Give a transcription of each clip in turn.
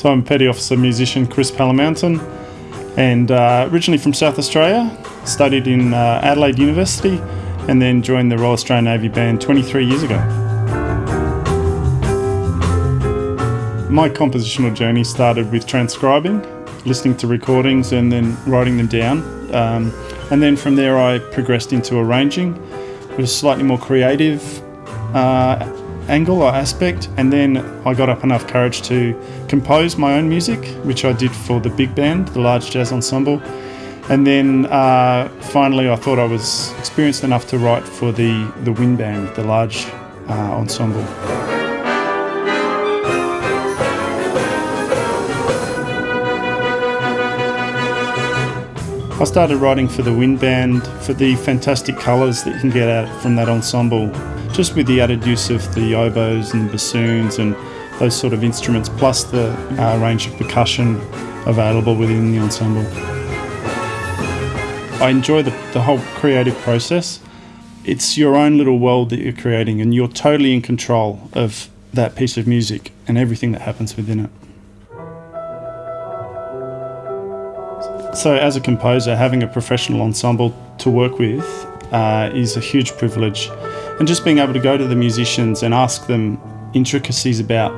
So I'm Petty Officer musician Chris Palamountain and uh, originally from South Australia, studied in uh, Adelaide University and then joined the Royal Australian Navy Band 23 years ago. My compositional journey started with transcribing, listening to recordings and then writing them down. Um, and then from there I progressed into arranging. It was slightly more creative uh, angle or aspect and then I got up enough courage to compose my own music which I did for the big band, the large jazz ensemble and then uh, finally I thought I was experienced enough to write for the, the wind band, the large uh, ensemble. I started writing for the wind band, for the fantastic colours that you can get out from that ensemble just with the added use of the oboes and the bassoons and those sort of instruments, plus the uh, range of percussion available within the ensemble. I enjoy the, the whole creative process. It's your own little world that you're creating, and you're totally in control of that piece of music and everything that happens within it. So, as a composer, having a professional ensemble to work with uh, is a huge privilege and just being able to go to the musicians and ask them intricacies about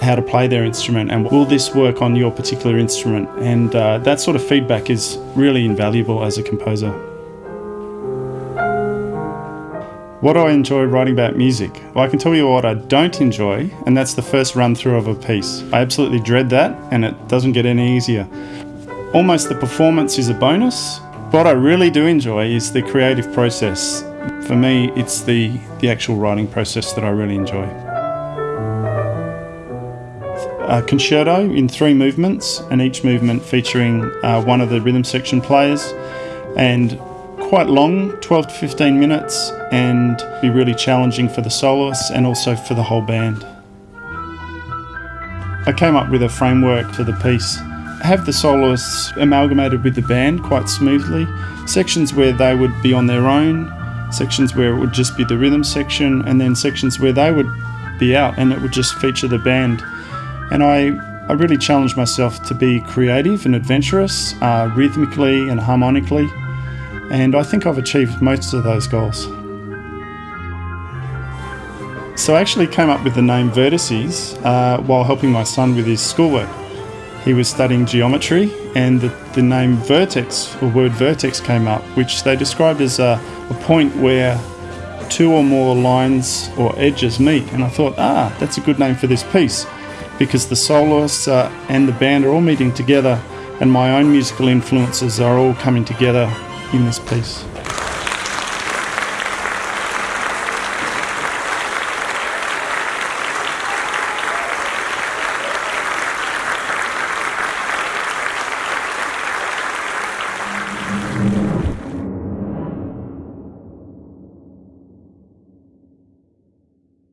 how to play their instrument and will this work on your particular instrument and uh, that sort of feedback is really invaluable as a composer. What do I enjoy writing about music? Well, I can tell you what I don't enjoy, and that's the first run through of a piece. I absolutely dread that, and it doesn't get any easier. Almost the performance is a bonus. What I really do enjoy is the creative process for me, it's the, the actual writing process that I really enjoy. A concerto in three movements, and each movement featuring uh, one of the rhythm section players, and quite long 12 to 15 minutes, and be really challenging for the soloists and also for the whole band. I came up with a framework for the piece have the soloists amalgamated with the band quite smoothly. Sections where they would be on their own, sections where it would just be the rhythm section, and then sections where they would be out and it would just feature the band. And I, I really challenged myself to be creative and adventurous, uh, rhythmically and harmonically, and I think I've achieved most of those goals. So I actually came up with the name Vertices uh, while helping my son with his schoolwork. He was studying geometry and the, the name vertex or word vertex came up, which they described as a, a point where two or more lines or edges meet. And I thought, ah, that's a good name for this piece because the soloists uh, and the band are all meeting together and my own musical influences are all coming together in this piece.